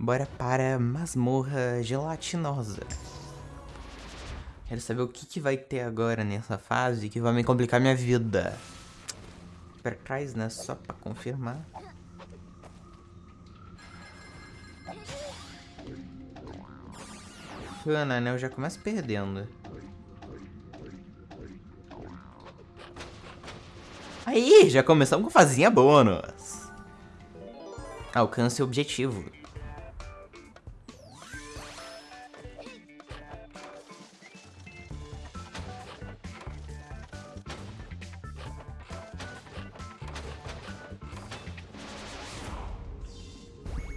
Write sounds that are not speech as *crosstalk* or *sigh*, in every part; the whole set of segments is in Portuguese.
Bora para masmorra gelatinosa. Quero saber o que, que vai ter agora nessa fase que vai me complicar minha vida. Pra trás, né? Só pra confirmar. Bacana, né? Eu já começo perdendo. Aí, já começamos com fazinha bônus. Alcance o objetivo.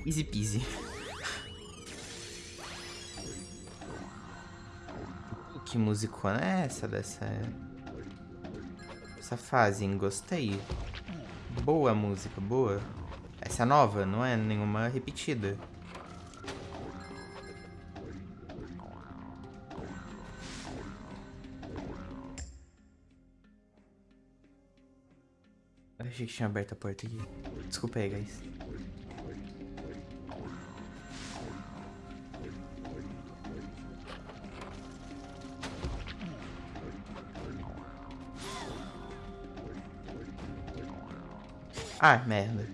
Easy peasy. Que musicona é essa dessa... Essa fase, hein? Gostei. Boa música, boa. Essa é nova, não é nenhuma repetida. Eu achei que tinha aberto a porta aqui. Desculpa aí, guys. Ah, merda.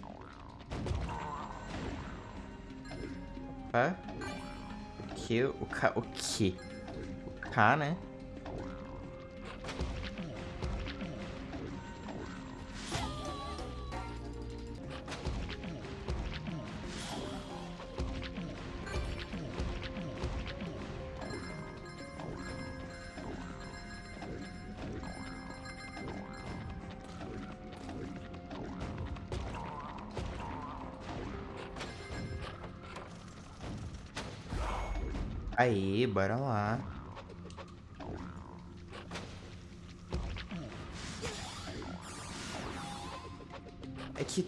Opa. O que? O K, o que? O K, né? Aí, bora lá. É que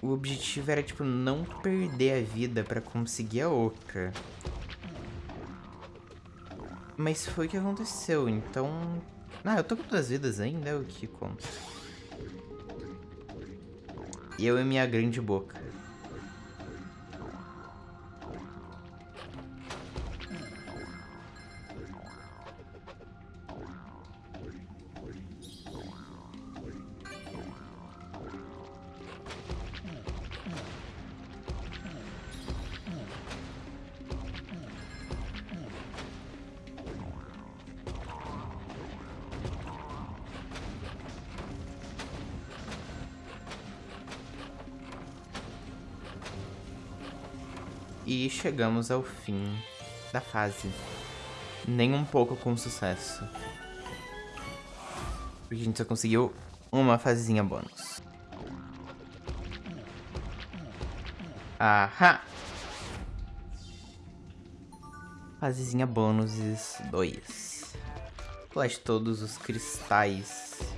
o objetivo era, tipo, não perder a vida pra conseguir a outra. Mas foi o que aconteceu, então... Ah, eu tô com duas vidas ainda, é o que conta. Eu e minha grande boca. E chegamos ao fim da fase. Nem um pouco com sucesso. Porque a gente só conseguiu uma fasezinha bônus. Ahá! Fasezinha bônus 2. Colete todos os cristais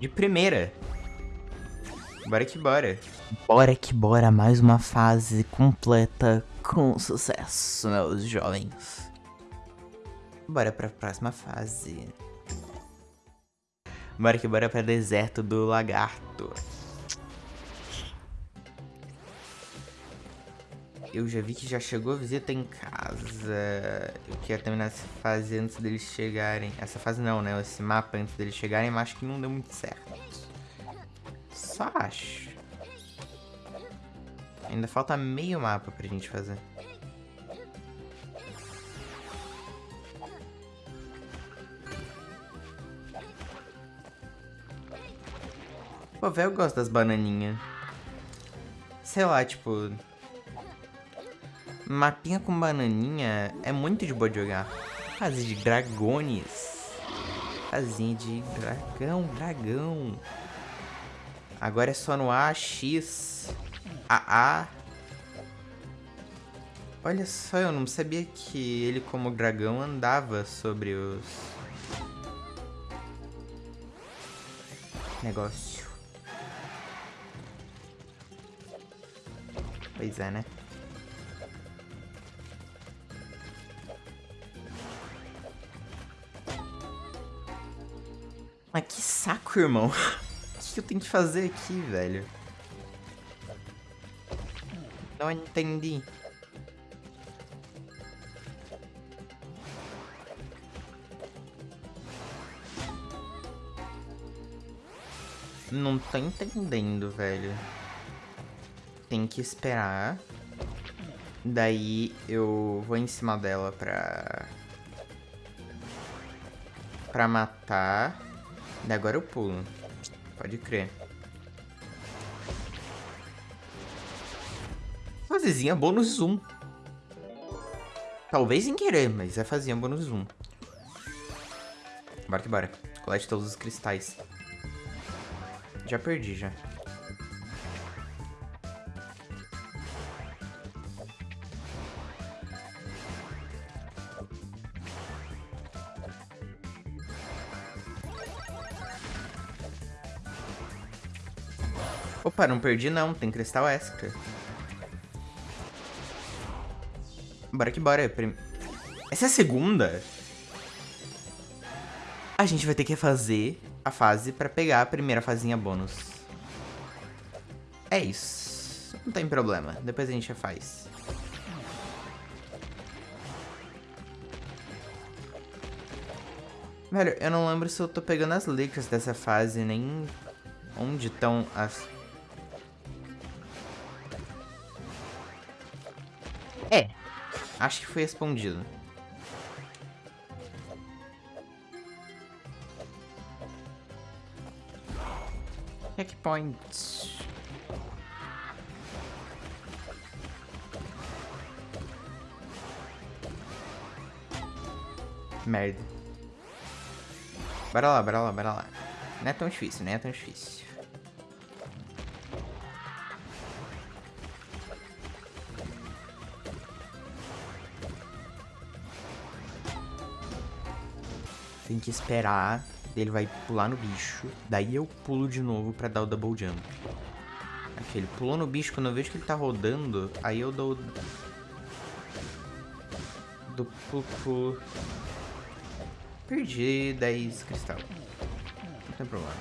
De primeira. Bora que bora. Bora que bora, mais uma fase completa com sucesso, meus jovens. Bora pra próxima fase. Bora que bora pra deserto do lagarto. Eu já vi que já chegou a visita em casa. Eu quero terminar essa fase antes deles chegarem. Essa fase não, né? Esse mapa antes deles chegarem, mas acho que não deu muito certo. Só acho. Ainda falta meio mapa pra gente fazer. Pô, velho, eu gosto das bananinhas. Sei lá, tipo... Mapinha com bananinha é muito de boa de jogar. Fase de dragones. Fazinha de dragão, dragão. Agora é só no A, X, A, A. Olha só, eu não sabia que ele como dragão andava sobre os... Negócio. Pois é, né? Mas que saco, irmão. *laughs* O que eu tenho que fazer aqui, velho? Não entendi. Não tô entendendo, velho. Tem que esperar. Daí eu vou em cima dela pra... Pra matar. Daí agora eu pulo. Pode crer. Fazezinha bônus zoom. Talvez sem querer, mas é fazer bônus zoom. Bora que bora. Colete todos os cristais. Já perdi, já. Opa, não perdi não, tem cristal extra. Bora que bora. Essa é a segunda? A gente vai ter que fazer a fase pra pegar a primeira fazinha bônus. É isso. Não tem problema. Depois a gente faz. Velho, eu não lembro se eu tô pegando as licras dessa fase, nem onde estão as... É, acho que foi respondido. Checkpoints. Merda. Bora lá, bora lá, bora lá. Não é tão difícil, não é tão difícil. Tem que esperar ele vai pular no bicho, daí eu pulo de novo pra dar o double jump. Aqui, ele pulou no bicho, quando eu vejo que ele tá rodando, aí eu dou... Do pulo. Perdi 10 cristal. Não tem problema.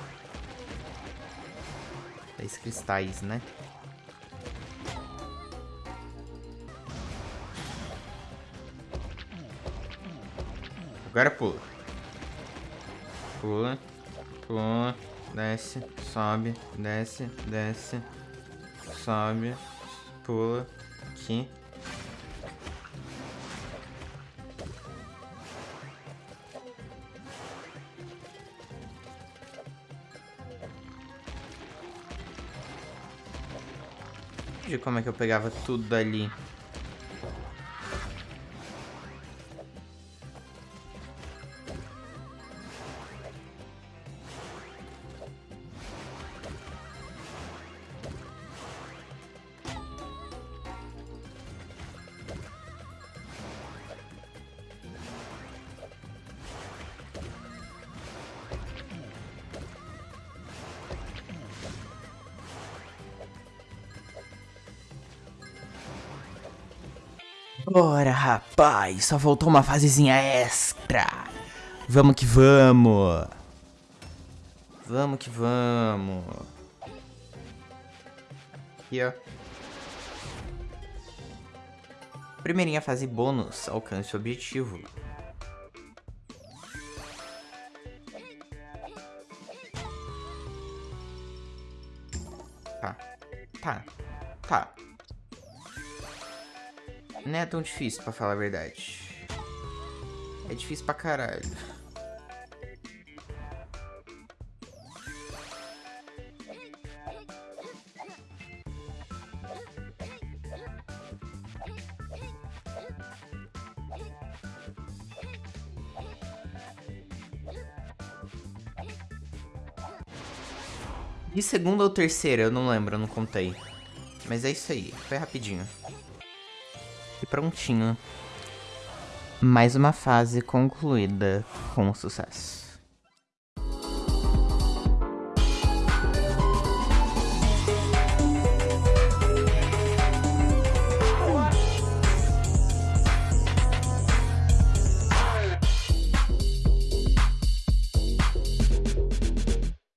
10 cristais, né? Agora pula. Pula, pula, desce, sobe, desce, desce, sobe, pula, aqui. De como é que eu pegava tudo dali. Bora, rapaz. Só faltou uma fasezinha extra. Vamos que vamos. Vamos que vamos. Aqui, ó. Primeirinha fase bônus. Alcance o objetivo. Tá. Tá. Tá. Não é tão difícil, pra falar a verdade. É difícil pra caralho. De segunda ou terceira, eu não lembro, eu não contei. Mas é isso aí, foi rapidinho. Prontinho. Mais uma fase concluída com sucesso.